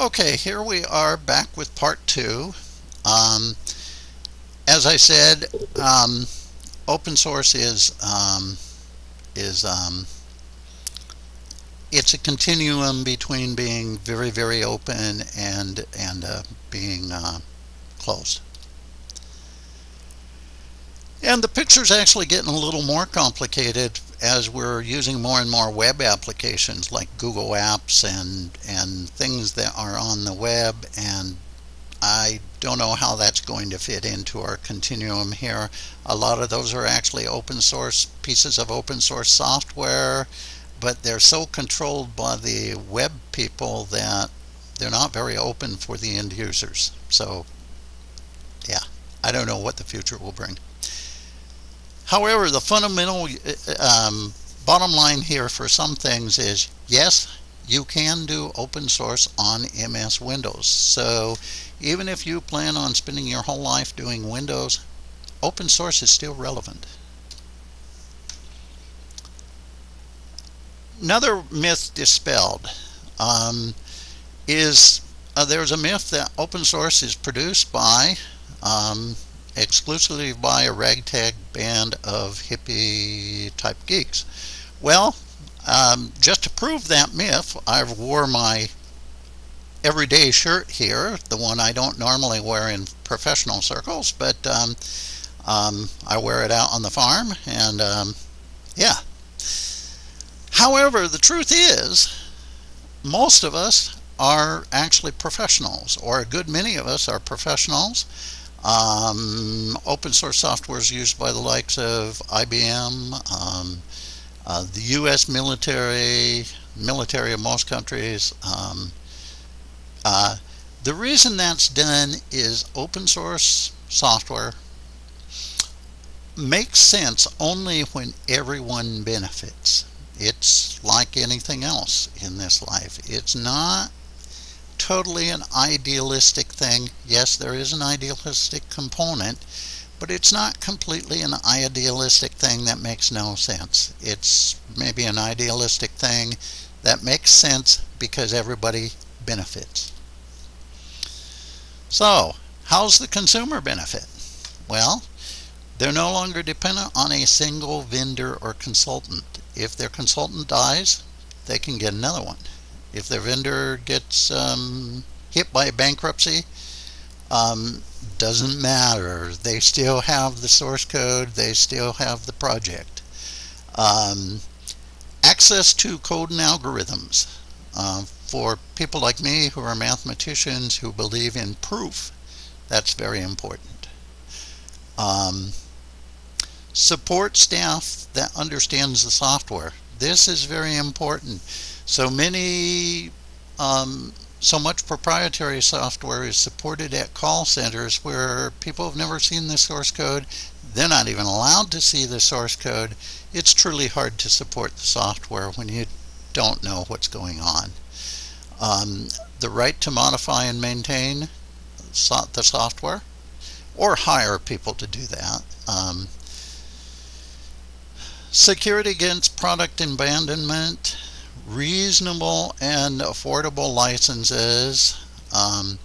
Okay, here we are back with part two. Um, as I said, um, open source is um, is um, it's a continuum between being very very open and and uh, being uh, closed. And the picture's actually getting a little more complicated as we're using more and more web applications like Google Apps and, and things that are on the web. And I don't know how that's going to fit into our continuum here. A lot of those are actually open source pieces of open source software, but they're so controlled by the web people that they're not very open for the end users. So yeah, I don't know what the future will bring. However, the fundamental um, bottom line here for some things is yes, you can do open source on MS Windows. So even if you plan on spending your whole life doing Windows, open source is still relevant. Another myth dispelled um, is uh, there's a myth that open source is produced by um, exclusively by a ragtag band of hippie type geeks. Well, um, just to prove that myth, I wore my everyday shirt here, the one I don't normally wear in professional circles, but um, um, I wear it out on the farm, and um, yeah. However, the truth is, most of us are actually professionals, or a good many of us are professionals. Um, open source software is used by the likes of IBM, um, uh, the U.S. military, military of most countries. Um, uh, the reason that's done is open source software makes sense only when everyone benefits. It's like anything else in this life. It's not totally an idealistic thing. Yes, there is an idealistic component, but it's not completely an idealistic thing that makes no sense. It's maybe an idealistic thing that makes sense because everybody benefits. So, how's the consumer benefit? Well, they're no longer dependent on a single vendor or consultant. If their consultant dies, they can get another one. If their vendor gets um, hit by bankruptcy, um, doesn't matter. They still have the source code. They still have the project. Um, access to code and algorithms. Uh, for people like me who are mathematicians who believe in proof, that's very important. Um, support staff that understands the software. This is very important. So many, um, so much proprietary software is supported at call centers where people have never seen the source code. They're not even allowed to see the source code. It's truly hard to support the software when you don't know what's going on. Um, the right to modify and maintain so the software or hire people to do that. Um, security against product abandonment reasonable and affordable licenses. Um,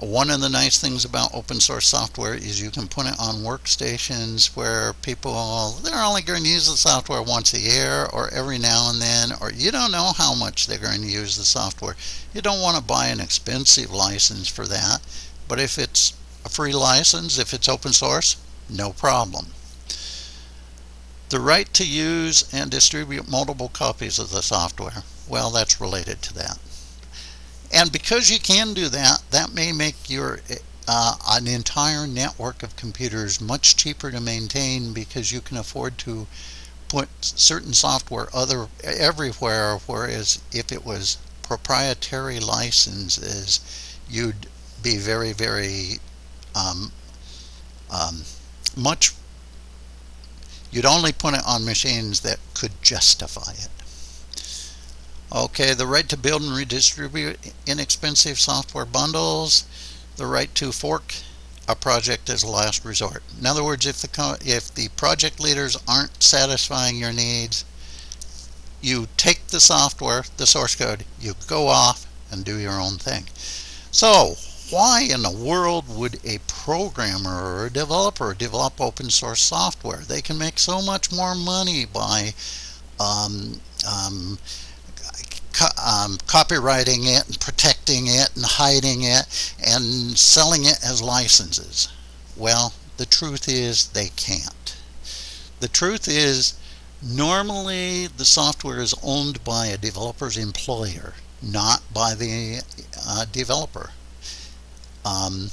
one of the nice things about open source software is you can put it on workstations where people, they're only going to use the software once a year or every now and then, or you don't know how much they're going to use the software. You don't want to buy an expensive license for that, but if it's a free license, if it's open source, no problem. The right to use and distribute multiple copies of the software. Well, that's related to that. And because you can do that, that may make your uh, an entire network of computers much cheaper to maintain because you can afford to put certain software other everywhere whereas if it was proprietary licenses you'd be very very um, um, much You'd only put it on machines that could justify it. Okay, the right to build and redistribute inexpensive software bundles, the right to fork a project as a last resort. In other words, if the, if the project leaders aren't satisfying your needs, you take the software, the source code, you go off, and do your own thing. So, why in the world would a programmer or a developer develop open source software? They can make so much more money by um, um, co um, copyrighting it and protecting it and hiding it and selling it as licenses. Well, the truth is they can't. The truth is normally the software is owned by a developer's employer, not by the uh, developer. Um,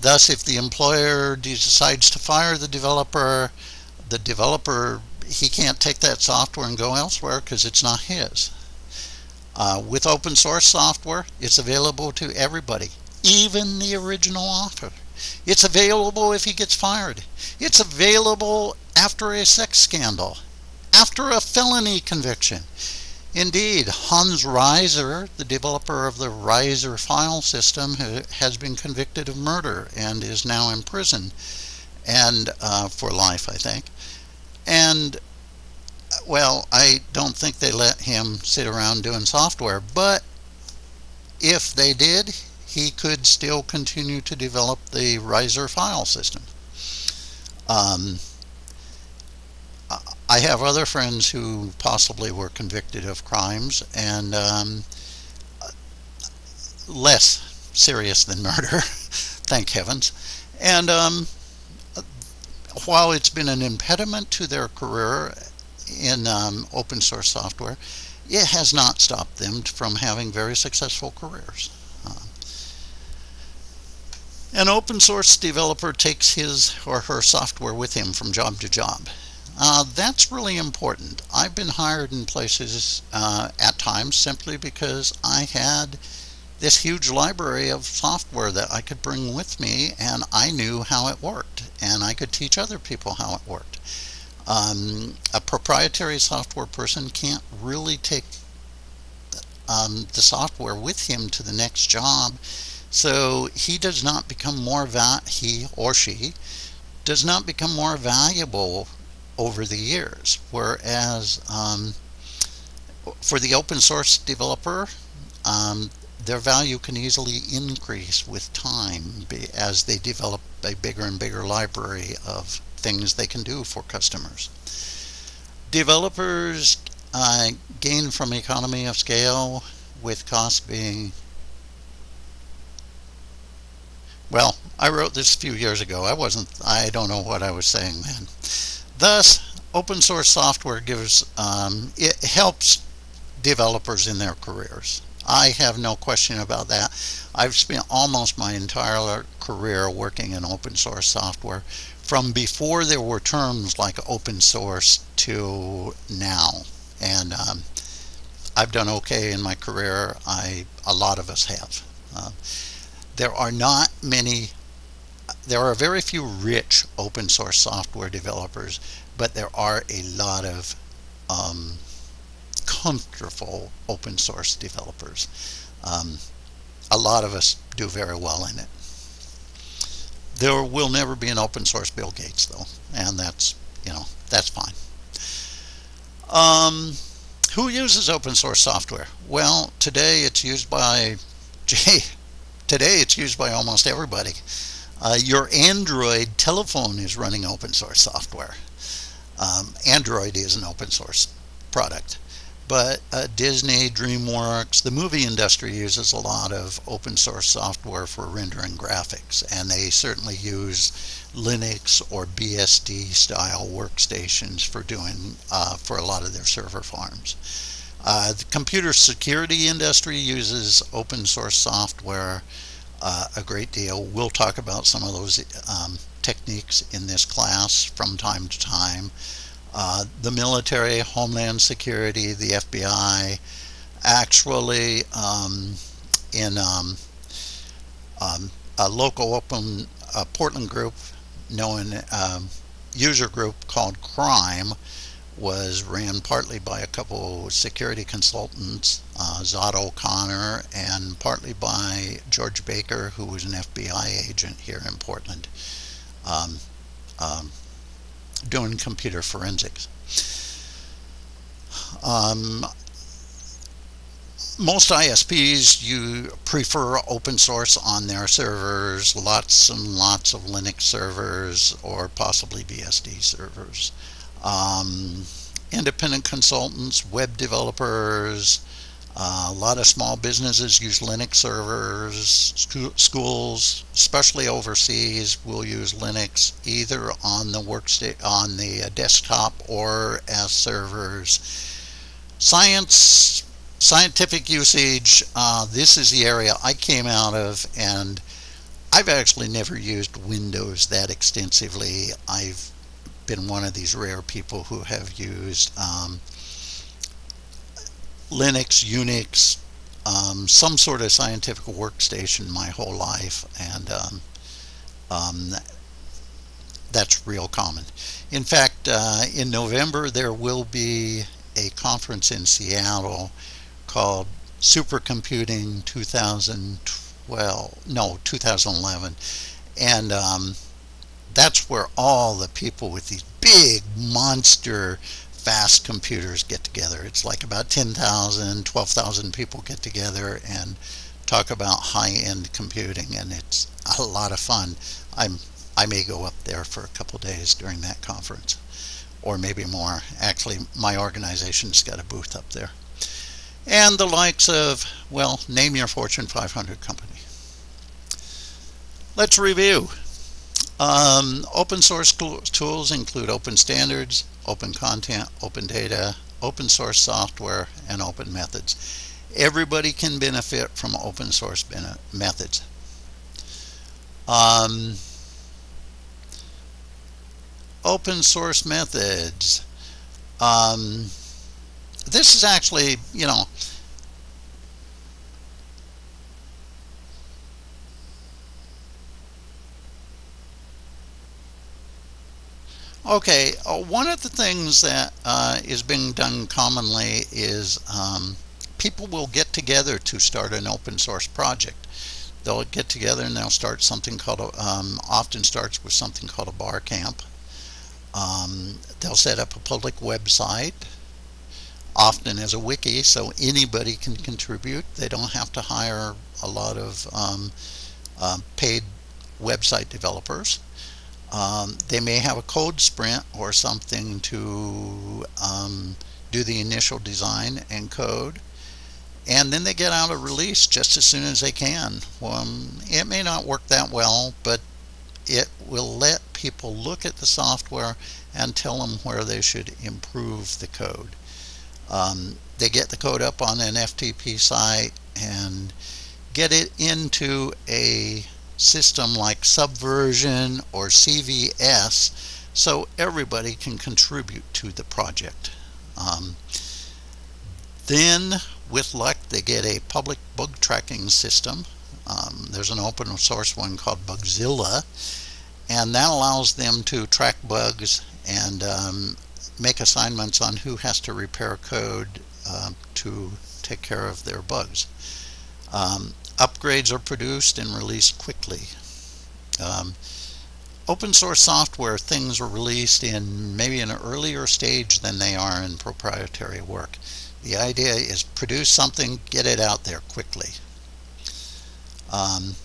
thus, if the employer decides to fire the developer, the developer, he can't take that software and go elsewhere because it's not his. Uh, with open source software, it's available to everybody, even the original author. It's available if he gets fired. It's available after a sex scandal, after a felony conviction. Indeed, Hans Reiser, the developer of the Reiser file system, has been convicted of murder and is now in prison and uh, for life, I think. And well, I don't think they let him sit around doing software, but if they did, he could still continue to develop the Reiser file system. Um, I have other friends who possibly were convicted of crimes and um, less serious than murder, thank heavens. And um, while it's been an impediment to their career in um, open source software, it has not stopped them from having very successful careers. Uh, an open source developer takes his or her software with him from job to job. Uh, that's really important. I've been hired in places uh, at times simply because I had this huge library of software that I could bring with me and I knew how it worked and I could teach other people how it worked. Um, a proprietary software person can't really take um, the software with him to the next job so he does not become more he or she does not become more valuable over the years. Whereas um, for the open source developer, um, their value can easily increase with time as they develop a bigger and bigger library of things they can do for customers. Developers uh, gain from economy of scale with costs being well I wrote this a few years ago I wasn't I don't know what I was saying then Thus, open source software gives, um, it helps developers in their careers. I have no question about that. I've spent almost my entire career working in open source software from before there were terms like open source to now. And um, I've done okay in my career. I A lot of us have. Uh, there are not many there are very few rich open source software developers, but there are a lot of um, comfortable open source developers. Um, a lot of us do very well in it. There will never be an open source Bill Gates though, and that's, you know, that's fine. Um, who uses open source software? Well, today it's used by, gee, today it's used by almost everybody. Uh, your Android telephone is running open source software. Um, Android is an open source product. But uh, Disney, DreamWorks, the movie industry uses a lot of open source software for rendering graphics, and they certainly use Linux or BSD style workstations for doing uh, for a lot of their server farms. Uh, the computer security industry uses open source software uh, a great deal. We'll talk about some of those um, techniques in this class from time to time. Uh, the military, Homeland Security, the FBI, actually um, in um, um, a local open uh, Portland group known um, user group called Crime was ran partly by a couple security consultants, uh, Zod O'Connor, and partly by George Baker, who was an FBI agent here in Portland, um, um, doing computer forensics. Um, most ISPs you prefer open source on their servers, lots and lots of Linux servers or possibly BSD servers. Um, independent consultants, web developers, uh, a lot of small businesses use Linux servers. schools, especially overseas, will use Linux either on the workstation, on the desktop or as servers. Science, scientific usage. Uh, this is the area I came out of, and I've actually never used Windows that extensively. I've been one of these rare people who have used um, Linux, Unix, um, some sort of scientific workstation my whole life, and um, um, that's real common. In fact, uh, in November there will be a conference in Seattle called Supercomputing 2012, no, 2011, and um, that's where all the people with these big monster fast computers get together. It's like about 10,000, 12,000 people get together and talk about high-end computing and it's a lot of fun. I'm I may go up there for a couple days during that conference or maybe more. Actually, my organization's got a booth up there. And the likes of, well, name your Fortune 500 company. Let's review. Um, open source tools include open standards, open content, open data, open source software, and open methods. Everybody can benefit from open source methods. Um, open source methods. Um, this is actually, you know, Okay, uh, one of the things that uh, is being done commonly is um, people will get together to start an open source project. They'll get together and they'll start something called, a, um, often starts with something called a bar camp. Um, they'll set up a public website, often as a wiki, so anybody can contribute. They don't have to hire a lot of um, uh, paid website developers. Um, they may have a code sprint or something to um, do the initial design and code and then they get out a release just as soon as they can. Um, it may not work that well but it will let people look at the software and tell them where they should improve the code. Um, they get the code up on an FTP site and get it into a system like Subversion or CVS so everybody can contribute to the project. Um, then with luck they get a public bug tracking system. Um, there's an open source one called Bugzilla and that allows them to track bugs and um, make assignments on who has to repair code uh, to take care of their bugs. Um, upgrades are produced and released quickly. Um, open source software things are released in maybe an earlier stage than they are in proprietary work. The idea is produce something, get it out there quickly. Um,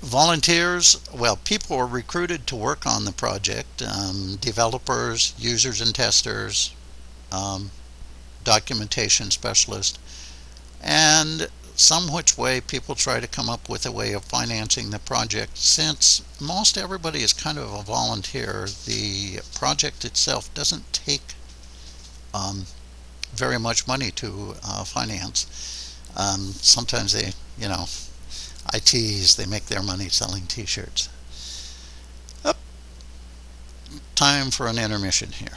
volunteers, well, people are recruited to work on the project. Um, developers, users and testers, um, documentation specialists, and some which way people try to come up with a way of financing the project. Since most everybody is kind of a volunteer, the project itself doesn't take um, very much money to uh, finance. Um, sometimes they, you know, ITs, they make their money selling t-shirts. Time for an intermission here.